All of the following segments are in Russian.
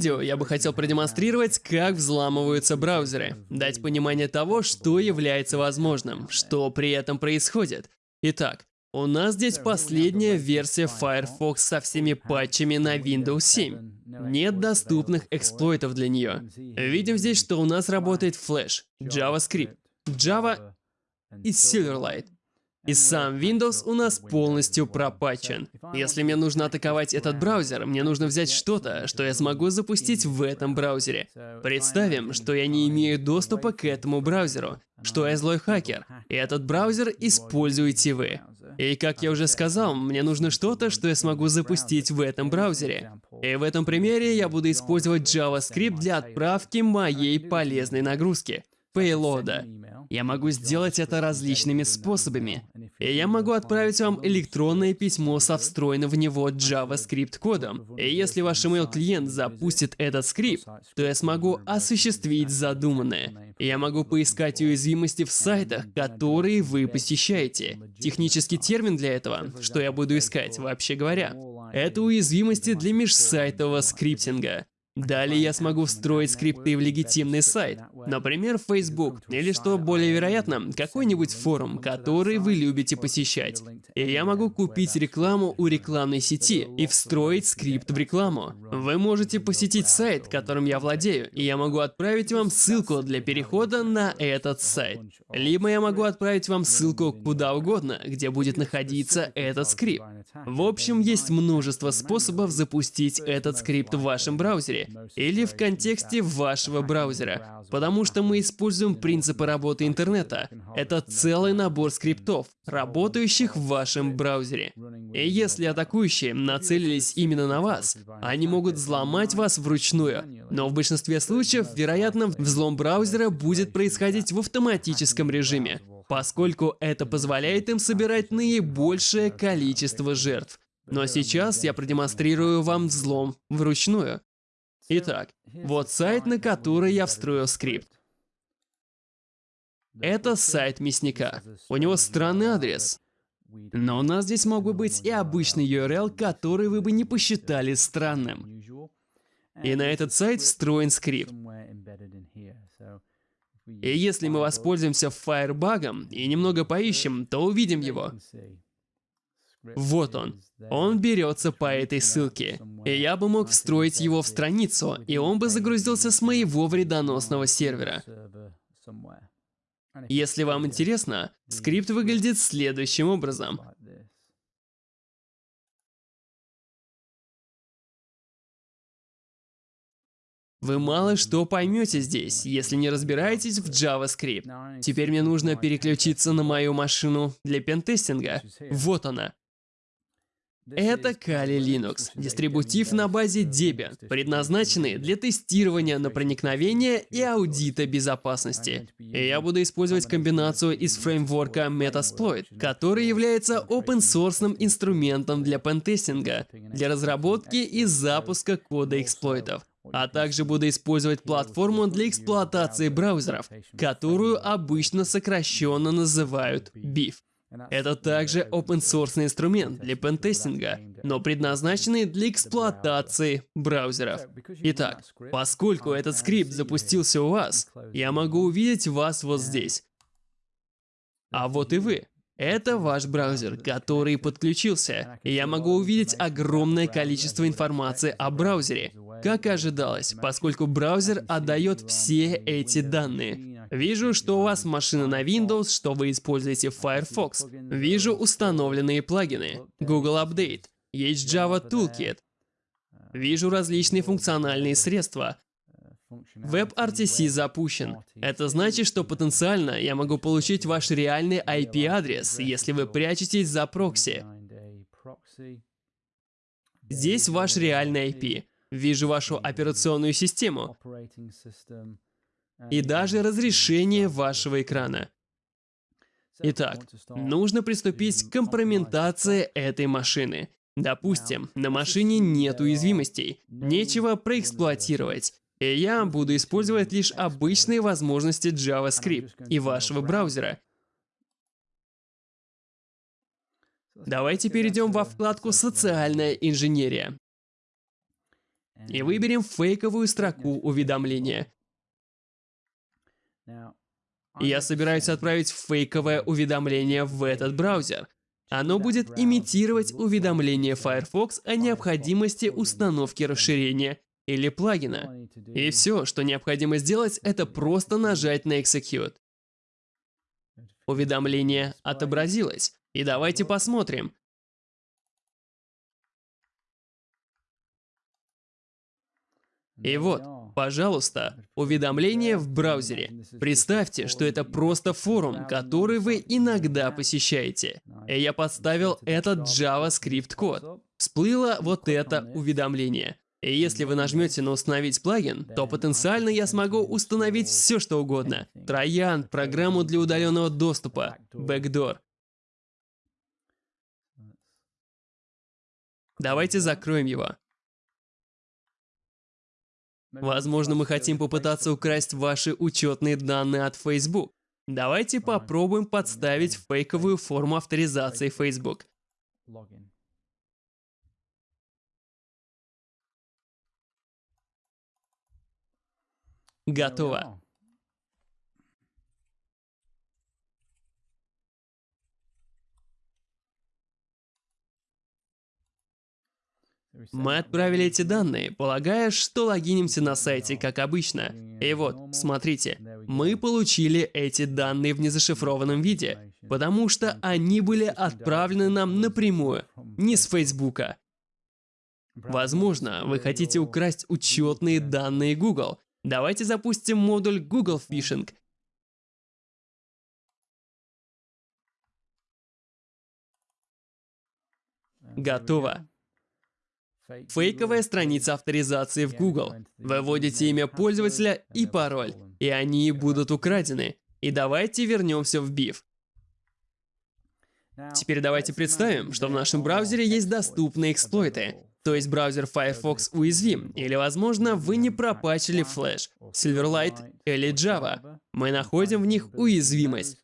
видео я бы хотел продемонстрировать, как взламываются браузеры, дать понимание того, что является возможным, что при этом происходит. Итак, у нас здесь последняя версия Firefox со всеми патчами на Windows 7. Нет доступных эксплойтов для нее. Видим здесь, что у нас работает Flash, JavaScript, Java и Silverlight. И сам Windows у нас полностью пропатчен. Если мне нужно атаковать этот браузер, мне нужно взять что-то, что я смогу запустить в этом браузере. Представим, что я не имею доступа к этому браузеру, что я злой хакер, и этот браузер используете вы. И как я уже сказал, мне нужно что-то, что я смогу запустить в этом браузере. И в этом примере я буду использовать JavaScript для отправки моей полезной нагрузки пейлода. Я могу сделать это различными способами. И я могу отправить вам электронное письмо со встроенным в него JavaScript кодом. И если ваш email клиент запустит этот скрипт, то я смогу осуществить задуманное. Я могу поискать уязвимости в сайтах, которые вы посещаете. Технический термин для этого, что я буду искать, вообще говоря, это уязвимости для межсайтового скриптинга. Далее я смогу встроить скрипты в легитимный сайт, например, Facebook, или, что более вероятно, какой-нибудь форум, который вы любите посещать. И я могу купить рекламу у рекламной сети и встроить скрипт в рекламу. Вы можете посетить сайт, которым я владею, и я могу отправить вам ссылку для перехода на этот сайт. Либо я могу отправить вам ссылку куда угодно, где будет находиться этот скрипт. В общем, есть множество способов запустить этот скрипт в вашем браузере, или в контексте вашего браузера, потому что мы используем принципы работы интернета. Это целый набор скриптов, работающих в вашем браузере. И если атакующие нацелились именно на вас, они могут взломать вас вручную. Но в большинстве случаев, вероятно, взлом браузера будет происходить в автоматическом режиме, поскольку это позволяет им собирать наибольшее количество жертв. Но сейчас я продемонстрирую вам взлом вручную. Итак, вот сайт, на который я встроил скрипт. Это сайт мясника. У него странный адрес. Но у нас здесь мог бы быть и обычный URL, который вы бы не посчитали странным. И на этот сайт встроен скрипт. И если мы воспользуемся Firebug и немного поищем, то увидим его. Вот он. Он берется по этой ссылке. И я бы мог встроить его в страницу, и он бы загрузился с моего вредоносного сервера. Если вам интересно, скрипт выглядит следующим образом. Вы мало что поймете здесь, если не разбираетесь в JavaScript. Теперь мне нужно переключиться на мою машину для пентестинга. Вот она. Это Kali Linux, дистрибутив на базе Debian, предназначенный для тестирования на проникновение и аудита безопасности. И я буду использовать комбинацию из фреймворка Metasploit, который является open-source инструментом для пентестинга, для разработки и запуска кода эксплойтов. А также буду использовать платформу для эксплуатации браузеров, которую обычно сокращенно называют BIF. Это также open-source инструмент для пентестинга, но предназначенный для эксплуатации браузеров. Итак, поскольку этот скрипт запустился у вас, я могу увидеть вас вот здесь. А вот и вы. Это ваш браузер, который подключился. И я могу увидеть огромное количество информации о браузере, как ожидалось, поскольку браузер отдает все эти данные. Вижу, что у вас машина на Windows, что вы используете Firefox. Вижу установленные плагины, Google Update, есть Java Toolkit. Вижу различные функциональные средства, WebRTC запущен. Это значит, что потенциально я могу получить ваш реальный IP-адрес, если вы прячетесь за прокси. Здесь ваш реальный IP. Вижу вашу операционную систему. И даже разрешение вашего экрана. Итак, нужно приступить к компрометации этой машины. Допустим, на машине нет уязвимостей, нечего проэксплуатировать. И я буду использовать лишь обычные возможности JavaScript и вашего браузера. Давайте перейдем во вкладку «Социальная инженерия». и выберем фейковую строку уведомления. Я собираюсь отправить фейковое уведомление в этот браузер. Оно будет имитировать уведомление Firefox о необходимости установки расширения или плагина. И все, что необходимо сделать, это просто нажать на Execute. Уведомление отобразилось. И давайте посмотрим, И вот, пожалуйста, уведомление в браузере. Представьте, что это просто форум, который вы иногда посещаете. И я подставил этот JavaScript код. Всплыло вот это уведомление. И если вы нажмете на «Установить плагин», то потенциально я смогу установить все, что угодно. Троян, программу для удаленного доступа, Backdoor. Давайте закроем его. Возможно, мы хотим попытаться украсть ваши учетные данные от Facebook. Давайте попробуем подставить фейковую форму авторизации Facebook. Готово. Мы отправили эти данные, полагая, что логинимся на сайте, как обычно. И вот, смотрите, мы получили эти данные в незашифрованном виде, потому что они были отправлены нам напрямую, не с Фейсбука. Возможно, вы хотите украсть учетные данные Google. Давайте запустим модуль Google Phishing. Готово. Фейковая страница авторизации в Google. Вы вводите имя пользователя и пароль, и они будут украдены. И давайте вернемся в BIF. Теперь давайте представим, что в нашем браузере есть доступные эксплойты. То есть браузер Firefox уязвим, или, возможно, вы не пропачили Flash, Silverlight или Java. Мы находим в них уязвимость.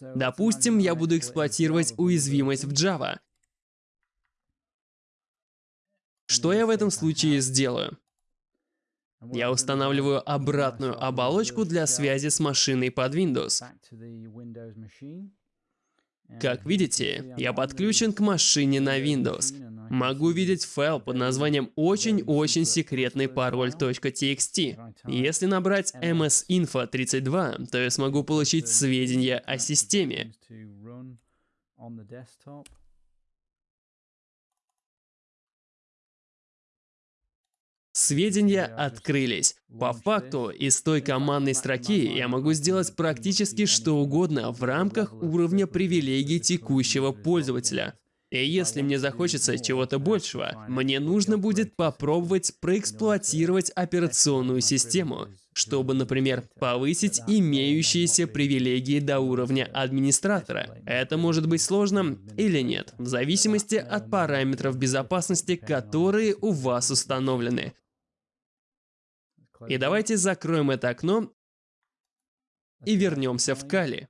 Допустим, я буду эксплуатировать уязвимость в Java. Что я в этом случае сделаю? Я устанавливаю обратную оболочку для связи с машиной под Windows. Как видите, я подключен к машине на Windows. Могу видеть файл под названием очень-очень секретный пароль.txt. Если набрать msinfo32, то я смогу получить сведения о системе. Сведения открылись. По факту, из той командной строки я могу сделать практически что угодно в рамках уровня привилегий текущего пользователя. И если мне захочется чего-то большего, мне нужно будет попробовать проэксплуатировать операционную систему, чтобы, например, повысить имеющиеся привилегии до уровня администратора. Это может быть сложно или нет, в зависимости от параметров безопасности, которые у вас установлены. И давайте закроем это окно и вернемся в Кали.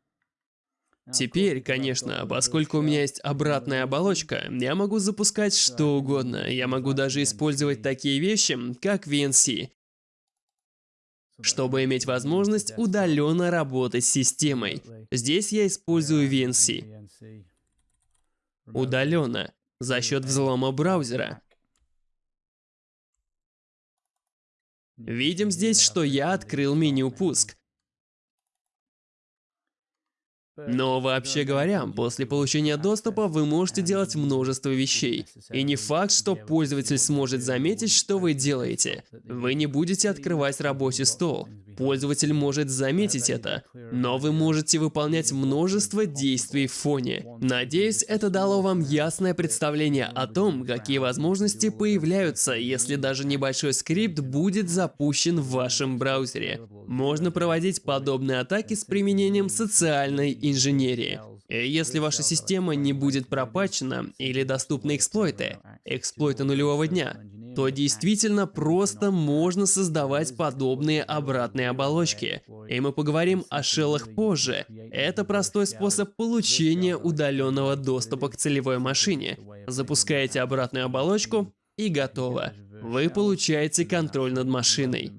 Теперь, конечно, поскольку у меня есть обратная оболочка, я могу запускать что угодно. Я могу даже использовать такие вещи, как VNC, чтобы иметь возможность удаленно работать с системой. Здесь я использую VNC. Удаленно, за счет взлома браузера. Видим здесь, что я открыл меню «Пуск». Но вообще говоря, после получения доступа вы можете делать множество вещей. И не факт, что пользователь сможет заметить, что вы делаете. Вы не будете открывать рабочий стол. Пользователь может заметить это, но вы можете выполнять множество действий в фоне. Надеюсь, это дало вам ясное представление о том, какие возможности появляются, если даже небольшой скрипт будет запущен в вашем браузере. Можно проводить подобные атаки с применением социальной инженерии. И если ваша система не будет пропачена или доступны эксплойты, эксплойты нулевого дня, то действительно просто можно создавать подобные обратные оболочки. И мы поговорим о шеллах позже. Это простой способ получения удаленного доступа к целевой машине. Запускаете обратную оболочку и готово. Вы получаете контроль над машиной.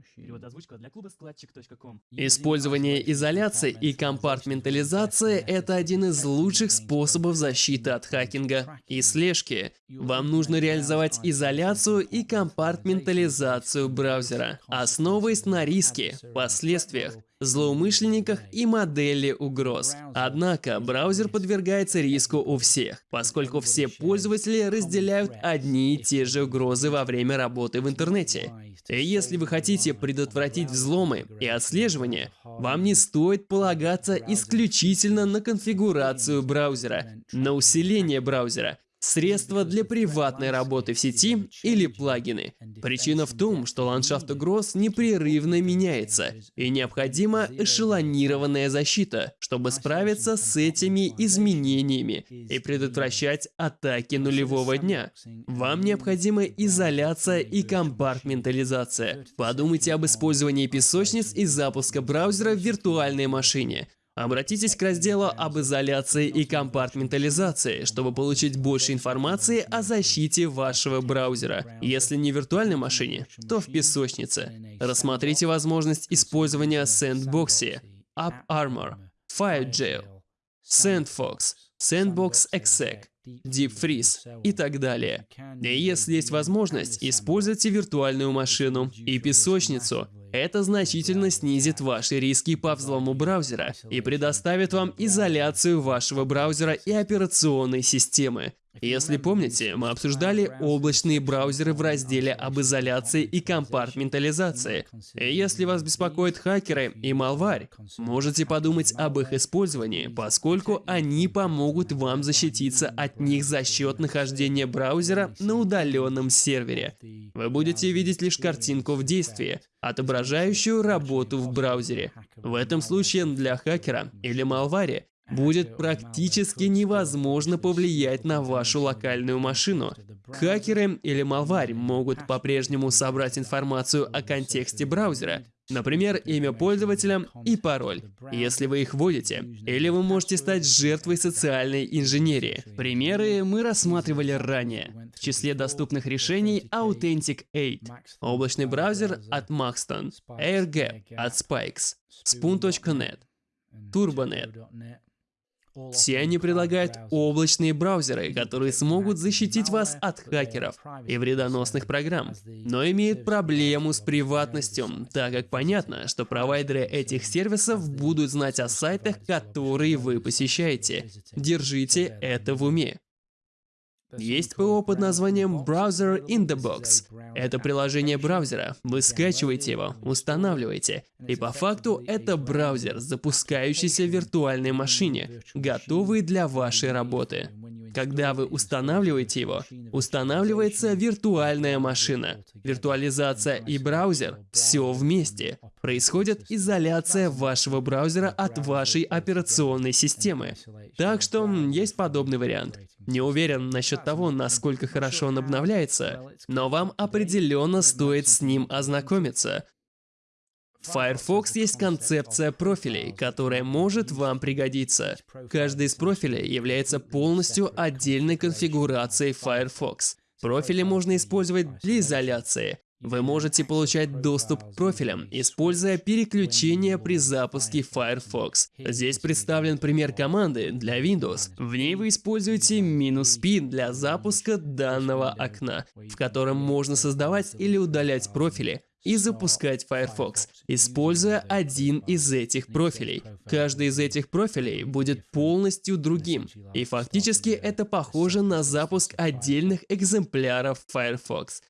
Использование изоляции и компартментализации – это один из лучших способов защиты от хакинга и слежки. Вам нужно реализовать изоляцию и компартментализацию браузера, основываясь на риске, последствиях, злоумышленниках и модели угроз. Однако браузер подвергается риску у всех, поскольку все пользователи разделяют одни и те же угрозы во время работы в интернете. И если вы хотите предотвратить взломы и отслеживание, вам не стоит полагаться исключительно на конфигурацию браузера, на усиление браузера, средства для приватной работы в сети или плагины. Причина в том, что ландшафт угроз непрерывно меняется, и необходима эшелонированная защита, чтобы справиться с этими изменениями и предотвращать атаки нулевого дня. Вам необходима изоляция и компартментализация. Подумайте об использовании песочниц и запуска браузера в виртуальной машине. Обратитесь к разделу об изоляции и компартментализации, чтобы получить больше информации о защите вашего браузера. Если не в виртуальной машине, то в песочнице. Рассмотрите возможность использования Sandbox, AppArmor, FireJail, SandFox, Sandbox Exec, DeepFreeze и так далее. И если есть возможность, используйте виртуальную машину и песочницу, это значительно снизит ваши риски по взлому браузера и предоставит вам изоляцию вашего браузера и операционной системы. Если помните, мы обсуждали облачные браузеры в разделе об изоляции и компартментализации. И если вас беспокоят хакеры и малварь, можете подумать об их использовании, поскольку они помогут вам защититься от них за счет нахождения браузера на удаленном сервере. Вы будете видеть лишь картинку в действии, отображающую работу в браузере. В этом случае для хакера или малвари будет практически невозможно повлиять на вашу локальную машину. Хакеры или малварь могут по-прежнему собрать информацию о контексте браузера, например, имя пользователя и пароль, если вы их вводите. Или вы можете стать жертвой социальной инженерии. Примеры мы рассматривали ранее. В числе доступных решений Authentic 8, облачный браузер от Maxton, AirGap от Spikes, Spoon.net, Turbonet, все они предлагают облачные браузеры, которые смогут защитить вас от хакеров и вредоносных программ, но имеют проблему с приватностью, так как понятно, что провайдеры этих сервисов будут знать о сайтах, которые вы посещаете. Держите это в уме. Есть ПО под названием Browser in the Box. Это приложение браузера. Вы скачиваете его, устанавливаете. И по факту это браузер, запускающийся в виртуальной машине, готовый для вашей работы. Когда вы устанавливаете его, устанавливается виртуальная машина. Виртуализация и браузер – все вместе. Происходит изоляция вашего браузера от вашей операционной системы. Так что есть подобный вариант. Не уверен насчет того, насколько хорошо он обновляется, но вам определенно стоит с ним ознакомиться. В Firefox есть концепция профилей, которая может вам пригодиться. Каждый из профилей является полностью отдельной конфигурацией Firefox. Профили можно использовать для изоляции, вы можете получать доступ к профилям, используя переключение при запуске Firefox. Здесь представлен пример команды для Windows. В ней вы используете "-p" для запуска данного окна, в котором можно создавать или удалять профили, и запускать Firefox, используя один из этих профилей. Каждый из этих профилей будет полностью другим, и фактически это похоже на запуск отдельных экземпляров Firefox.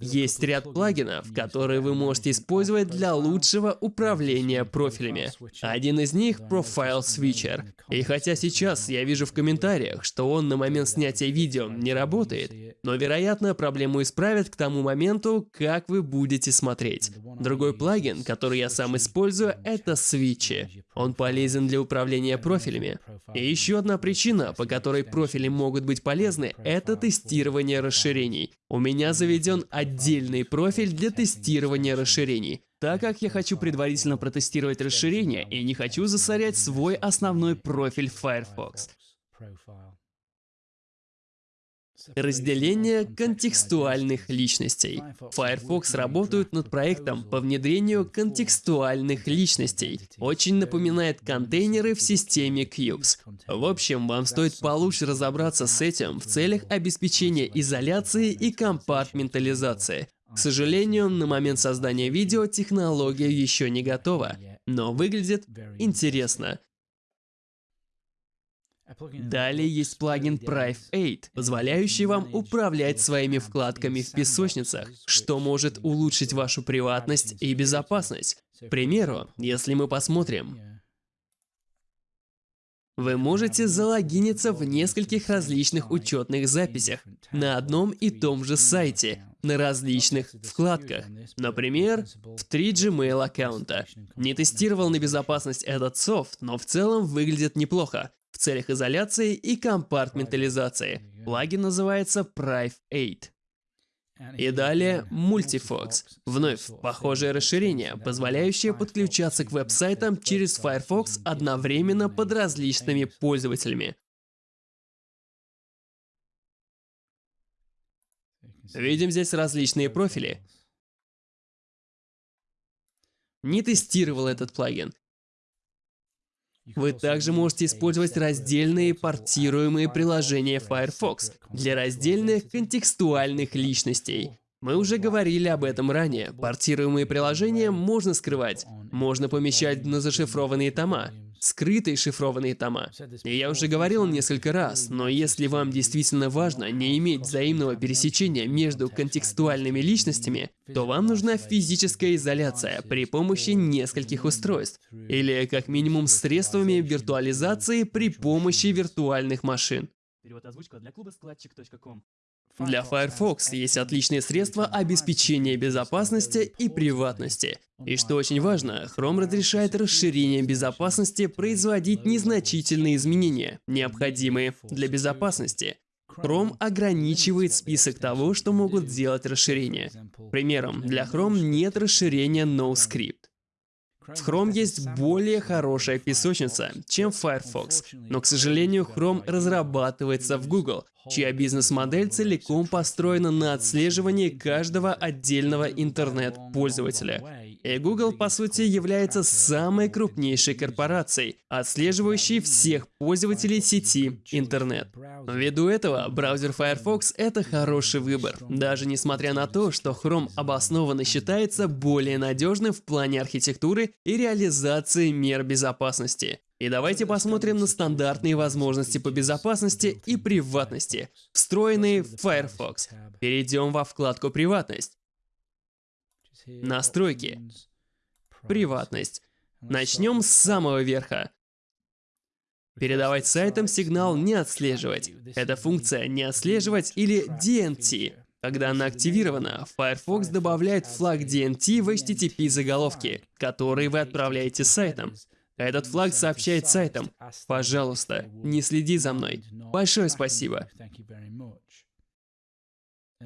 Есть ряд плагинов, которые вы можете использовать для лучшего управления профилями. Один из них — Profile Switcher. И хотя сейчас я вижу в комментариях, что он на момент снятия видео не работает, но, вероятно, проблему исправят к тому моменту, как вы будете смотреть. Другой плагин, который я сам использую, это Switch. Он полезен для управления профилями. И еще одна причина, по которой профили могут быть полезны, это тестирование расширений. У меня заведен отдельный профиль для тестирования расширений, так как я хочу предварительно протестировать расширение и не хочу засорять свой основной профиль Firefox. Разделение контекстуальных личностей. Firefox работают над проектом по внедрению контекстуальных личностей. Очень напоминает контейнеры в системе Cubes. В общем, вам стоит получше разобраться с этим в целях обеспечения изоляции и компартментализации. К сожалению, на момент создания видео технология еще не готова, но выглядит интересно. Далее есть плагин Prive 8, позволяющий вам управлять своими вкладками в песочницах, что может улучшить вашу приватность и безопасность. К примеру, если мы посмотрим, вы можете залогиниться в нескольких различных учетных записях на одном и том же сайте, на различных вкладках. Например, в три Gmail аккаунта. Не тестировал на безопасность этот софт, но в целом выглядит неплохо целях изоляции и компартментализации. Плагин называется Prive 8. И далее Multifox. Вновь похожее расширение, позволяющее подключаться к веб-сайтам через Firefox одновременно под различными пользователями. Видим здесь различные профили. Не тестировал этот плагин. Вы также можете использовать раздельные портируемые приложения Firefox для раздельных контекстуальных личностей. Мы уже говорили об этом ранее. Портируемые приложения можно скрывать, можно помещать на зашифрованные тома, скрытые шифрованные тома. И я уже говорил несколько раз, но если вам действительно важно не иметь взаимного пересечения между контекстуальными личностями, то вам нужна физическая изоляция при помощи нескольких устройств, или как минимум средствами виртуализации при помощи виртуальных машин. Перевод озвучка для клуба складчик.ком. Для Firefox есть отличные средства обеспечения безопасности и приватности. И что очень важно, Chrome разрешает расширение безопасности производить незначительные изменения, необходимые для безопасности. Chrome ограничивает список того, что могут делать расширения. Примером, для Chrome нет расширения NoScript. В Chrome есть более хорошая песочница, чем Firefox, но, к сожалению, Chrome разрабатывается в Google, чья бизнес-модель целиком построена на отслеживании каждого отдельного интернет-пользователя. И Google, по сути, является самой крупнейшей корпорацией, отслеживающей всех пользователей сети интернет. Ввиду этого, браузер Firefox — это хороший выбор, даже несмотря на то, что Chrome обоснованно считается более надежным в плане архитектуры и реализации мер безопасности. И давайте посмотрим на стандартные возможности по безопасности и приватности, встроенные в Firefox. Перейдем во вкладку «Приватность». Настройки. Приватность. Начнем с самого верха. Передавать сайтам сигнал «Не отслеживать». Это функция «Не отслеживать» или DNT. Когда она активирована, Firefox добавляет флаг DNT в HTTP заголовки, которые вы отправляете сайтам. Этот флаг сообщает сайтам «Пожалуйста, не следи за мной. Большое спасибо».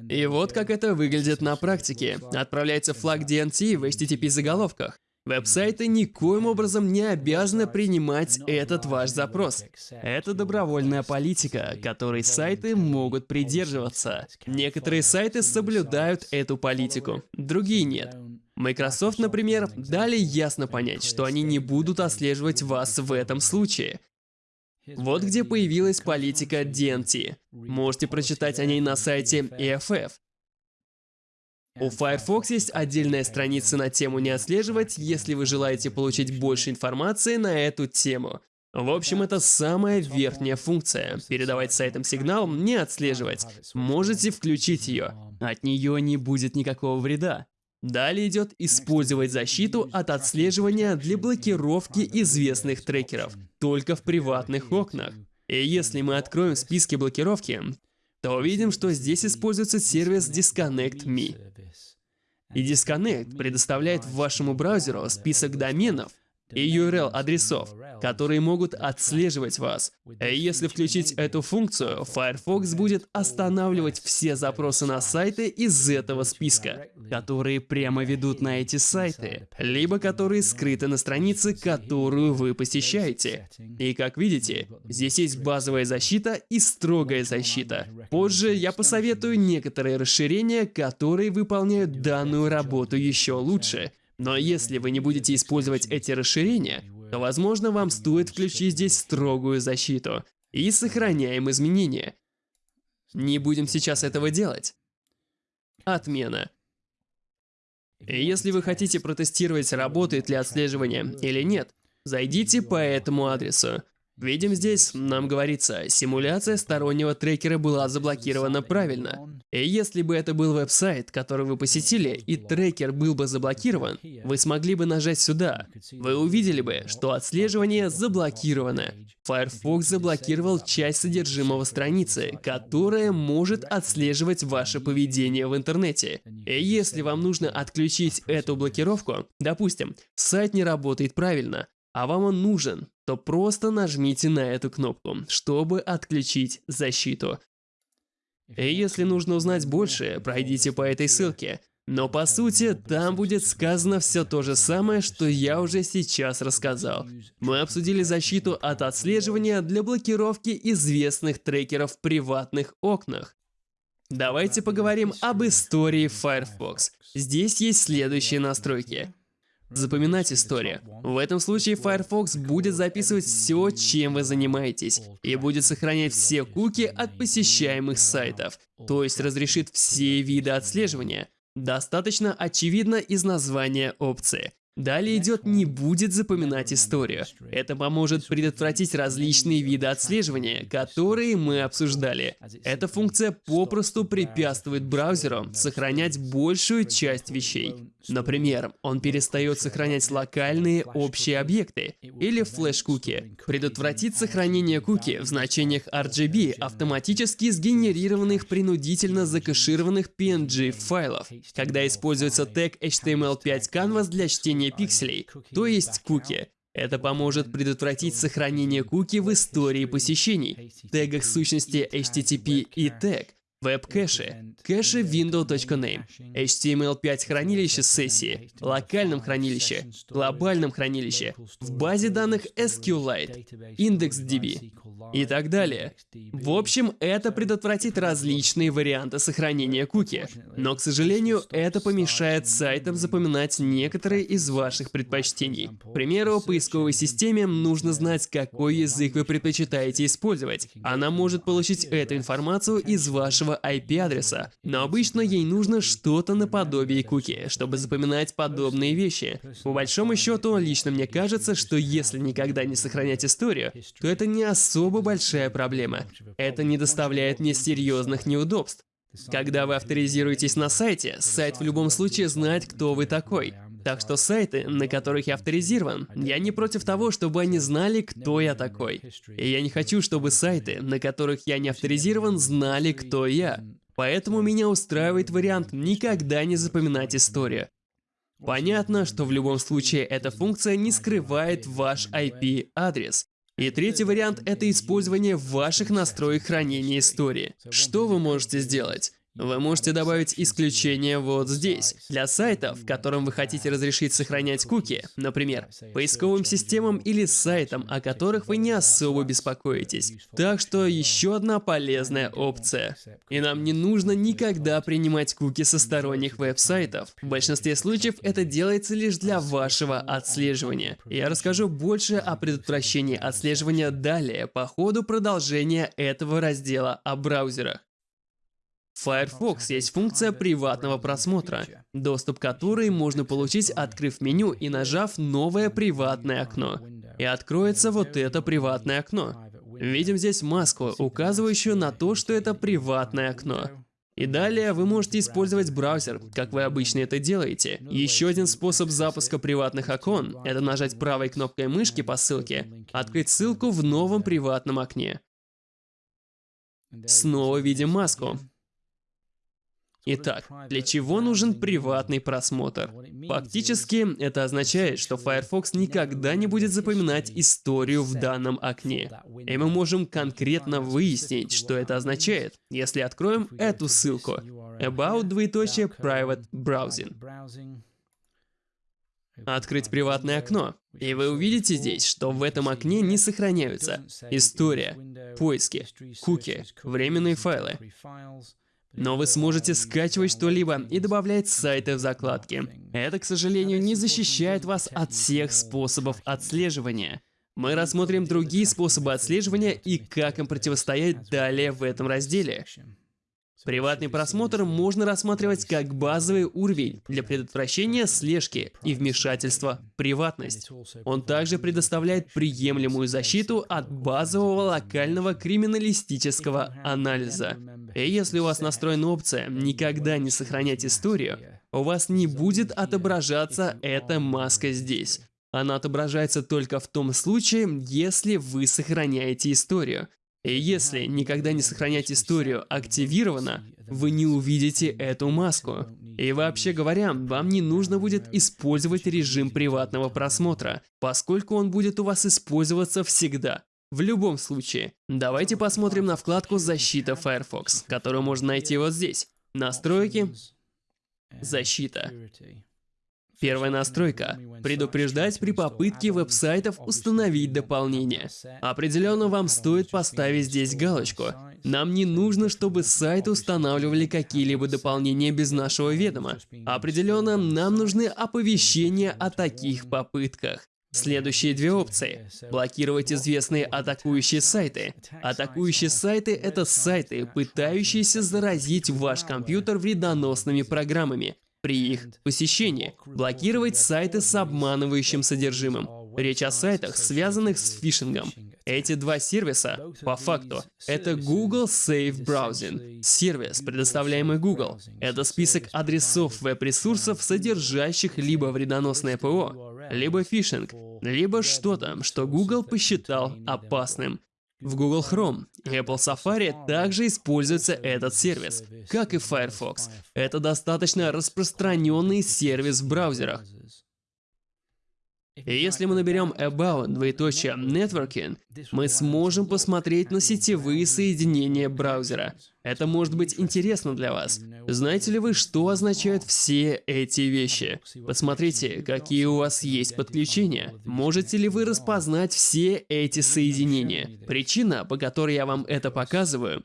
И вот как это выглядит на практике. Отправляется флаг DNT в HTTP заголовках. Веб-сайты никоим образом не обязаны принимать этот ваш запрос. Это добровольная политика, которой сайты могут придерживаться. Некоторые сайты соблюдают эту политику, другие нет. Microsoft, например, дали ясно понять, что они не будут отслеживать вас в этом случае. Вот где появилась политика DNT. Можете прочитать о ней на сайте EFF. У Firefox есть отдельная страница на тему «Не отслеживать», если вы желаете получить больше информации на эту тему. В общем, это самая верхняя функция. Передавать сайтам сигнал «Не отслеживать». Можете включить ее. От нее не будет никакого вреда. Далее идет «Использовать защиту от отслеживания для блокировки известных трекеров» только в приватных окнах. И если мы откроем списки блокировки, то увидим, что здесь используется сервис Disconnect Me. И Disconnect предоставляет вашему браузеру список доменов и URL-адресов, которые могут отслеживать вас. И если включить эту функцию, Firefox будет останавливать все запросы на сайты из этого списка. Которые прямо ведут на эти сайты, либо которые скрыты на странице, которую вы посещаете. И как видите, здесь есть базовая защита и строгая защита. Позже я посоветую некоторые расширения, которые выполняют данную работу еще лучше. Но если вы не будете использовать эти расширения, то, возможно, вам стоит включить здесь строгую защиту. И сохраняем изменения. Не будем сейчас этого делать. Отмена. Если вы хотите протестировать, работает ли отслеживание или нет, зайдите по этому адресу. Видим здесь, нам говорится, симуляция стороннего трекера была заблокирована правильно. И если бы это был веб-сайт, который вы посетили, и трекер был бы заблокирован, вы смогли бы нажать сюда. Вы увидели бы, что отслеживание заблокировано. Firefox заблокировал часть содержимого страницы, которая может отслеживать ваше поведение в интернете. И если вам нужно отключить эту блокировку, допустим, сайт не работает правильно, а вам он нужен, то просто нажмите на эту кнопку, чтобы отключить защиту. И если нужно узнать больше, пройдите по этой ссылке. Но по сути, там будет сказано все то же самое, что я уже сейчас рассказал. Мы обсудили защиту от отслеживания для блокировки известных трекеров в приватных окнах. Давайте поговорим об истории Firefox. Здесь есть следующие настройки запоминать историю. В этом случае Firefox будет записывать все, чем вы занимаетесь, и будет сохранять все куки от посещаемых сайтов, то есть разрешит все виды отслеживания. Достаточно очевидно из названия опции. Далее идет «не будет запоминать историю». Это поможет предотвратить различные виды отслеживания, которые мы обсуждали. Эта функция попросту препятствует браузеру сохранять большую часть вещей. Например, он перестает сохранять локальные общие объекты или флеш-куки. Предотвратить сохранение куки в значениях RGB, автоматически сгенерированных принудительно закэшированных PNG-файлов, когда используется тег HTML5 Canvas для чтения пикселей, то есть куки. Это поможет предотвратить сохранение куки в истории посещений, тегах сущности HTTP и тег, веб-кэше, кэше window.name, HTML5 хранилище сессии, локальном хранилище, глобальном хранилище, в базе данных SQLite, IndexDB и так далее. В общем, это предотвратит различные варианты сохранения куки, но, к сожалению, это помешает сайтам запоминать некоторые из ваших предпочтений. К примеру, поисковой системе нужно знать, какой язык вы предпочитаете использовать. Она может получить эту информацию из вашего IP-адреса, но обычно ей нужно что-то наподобие куки, чтобы запоминать подобные вещи. По большому счету, лично мне кажется, что если никогда не сохранять историю, то это не особо большая проблема. Это не доставляет мне серьезных неудобств. Когда вы авторизируетесь на сайте, сайт в любом случае знает, кто вы такой. Так что сайты, на которых я авторизирован, я не против того, чтобы они знали, кто я такой. И я не хочу, чтобы сайты, на которых я не авторизирован, знали, кто я. Поэтому меня устраивает вариант никогда не запоминать историю. Понятно, что в любом случае эта функция не скрывает ваш IP-адрес. И третий вариант — это использование ваших настроек хранения истории. Что вы можете сделать? Вы можете добавить исключение вот здесь. Для сайтов, которым вы хотите разрешить сохранять куки, например, поисковым системам или сайтам, о которых вы не особо беспокоитесь. Так что еще одна полезная опция. И нам не нужно никогда принимать куки со сторонних веб-сайтов. В большинстве случаев это делается лишь для вашего отслеживания. Я расскажу больше о предотвращении отслеживания далее по ходу продолжения этого раздела о браузерах. Firefox есть функция приватного просмотра, доступ к которой можно получить, открыв меню и нажав «Новое приватное окно». И откроется вот это приватное окно. Видим здесь маску, указывающую на то, что это приватное окно. И далее вы можете использовать браузер, как вы обычно это делаете. Еще один способ запуска приватных окон – это нажать правой кнопкой мышки по ссылке, открыть ссылку в новом приватном окне. Снова видим маску. Итак, для чего нужен приватный просмотр? Фактически, это означает, что Firefox никогда не будет запоминать историю в данном окне. И мы можем конкретно выяснить, что это означает, если откроем эту ссылку. About двоеточие Private Browsing. Открыть приватное окно. И вы увидите здесь, что в этом окне не сохраняются история, поиски, куки, временные файлы. Но вы сможете скачивать что-либо и добавлять сайты в закладки. Это, к сожалению, не защищает вас от всех способов отслеживания. Мы рассмотрим другие способы отслеживания и как им противостоять далее в этом разделе. Приватный просмотр можно рассматривать как базовый уровень для предотвращения слежки и вмешательства в приватность. Он также предоставляет приемлемую защиту от базового локального криминалистического анализа. И если у вас настроена опция «Никогда не сохранять историю», у вас не будет отображаться эта маска здесь. Она отображается только в том случае, если вы сохраняете историю. И если никогда не сохранять историю активировано, вы не увидите эту маску. И вообще говоря, вам не нужно будет использовать режим приватного просмотра, поскольку он будет у вас использоваться всегда. В любом случае, давайте посмотрим на вкладку «Защита Firefox», которую можно найти вот здесь. Настройки, защита. Первая настройка – предупреждать при попытке веб-сайтов установить дополнение. Определенно вам стоит поставить здесь галочку. Нам не нужно, чтобы сайты устанавливали какие-либо дополнения без нашего ведома. Определенно, нам нужны оповещения о таких попытках. Следующие две опции. Блокировать известные атакующие сайты. Атакующие сайты — это сайты, пытающиеся заразить ваш компьютер вредоносными программами при их посещении, блокировать сайты с обманывающим содержимым. Речь о сайтах, связанных с фишингом. Эти два сервиса, по факту, это Google Safe Browsing, сервис, предоставляемый Google. Это список адресов веб-ресурсов, содержащих либо вредоносное ПО, либо фишинг, либо что-то, что Google посчитал опасным. В Google Chrome и Apple Safari также используется этот сервис, как и Firefox. Это достаточно распространенный сервис в браузерах. И если мы наберем about двоеточие networking, мы сможем посмотреть на сетевые соединения браузера. Это может быть интересно для вас. Знаете ли вы, что означают все эти вещи? Посмотрите, какие у вас есть подключения. Можете ли вы распознать все эти соединения? Причина, по которой я вам это показываю,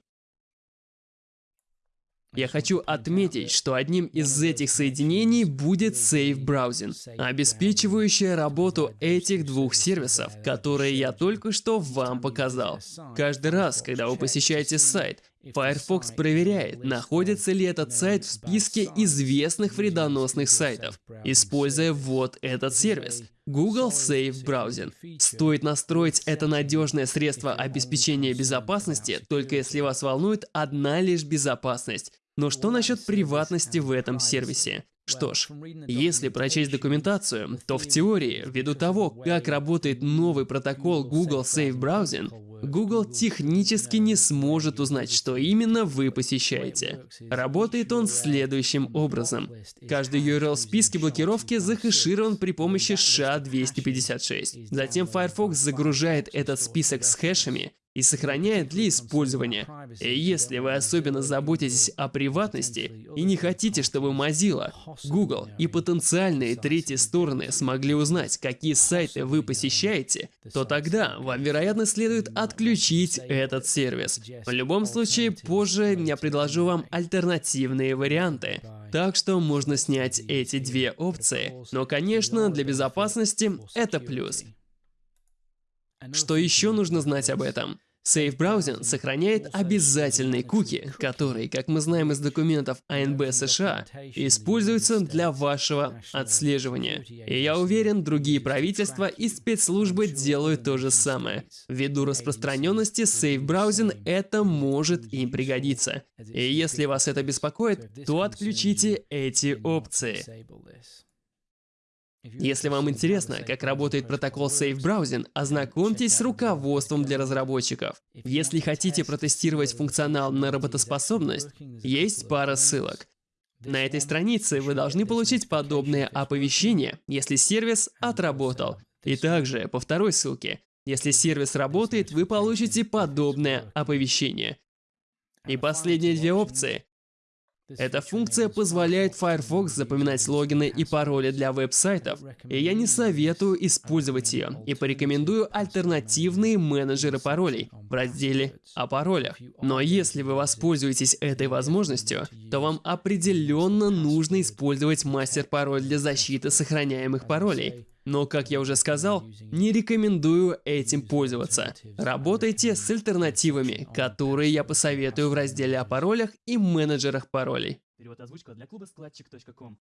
я хочу отметить, что одним из этих соединений будет Safe Browsing, обеспечивающая работу этих двух сервисов, которые я только что вам показал. Каждый раз, когда вы посещаете сайт, Firefox проверяет, находится ли этот сайт в списке известных вредоносных сайтов, используя вот этот сервис. Google Safe Browsing. Стоит настроить это надежное средство обеспечения безопасности, только если вас волнует одна лишь безопасность. Но что насчет приватности в этом сервисе? Что ж, если прочесть документацию, то в теории, ввиду того, как работает новый протокол Google Safe Browsing, Google технически не сможет узнать, что именно вы посещаете. Работает он следующим образом. Каждый URL в списке блокировки захэширован при помощи SHA-256. Затем Firefox загружает этот список с хэшами и сохраняет для использования. И если вы особенно заботитесь о приватности и не хотите, чтобы Mozilla, Google и потенциальные третьи стороны смогли узнать, какие сайты вы посещаете, то тогда вам, вероятно, следует отключить этот сервис. В любом случае, позже я предложу вам альтернативные варианты. Так что можно снять эти две опции. Но, конечно, для безопасности это плюс. Что еще нужно знать об этом? Safe Browsing сохраняет обязательные куки, которые, как мы знаем из документов АНБ США, используются для вашего отслеживания. И я уверен, другие правительства и спецслужбы делают то же самое. Ввиду распространенности Safe Browsing это может им пригодиться. И если вас это беспокоит, то отключите эти опции. Если вам интересно, как работает протокол Safe Browsing, ознакомьтесь с руководством для разработчиков. Если хотите протестировать функционал на работоспособность, есть пара ссылок. На этой странице вы должны получить подобное оповещение, если сервис отработал. И также по второй ссылке, если сервис работает, вы получите подобное оповещение. И последние две опции Эта функция позволяет Firefox запоминать логины и пароли для веб-сайтов, и я не советую использовать ее, и порекомендую альтернативные менеджеры паролей в разделе о паролях. Но если вы воспользуетесь этой возможностью, то вам определенно нужно использовать мастер-пароль для защиты сохраняемых паролей. Но, как я уже сказал, не рекомендую этим пользоваться. Работайте с альтернативами, которые я посоветую в разделе о паролях и менеджерах паролей. Перевод озвучка для клуба складчик.ком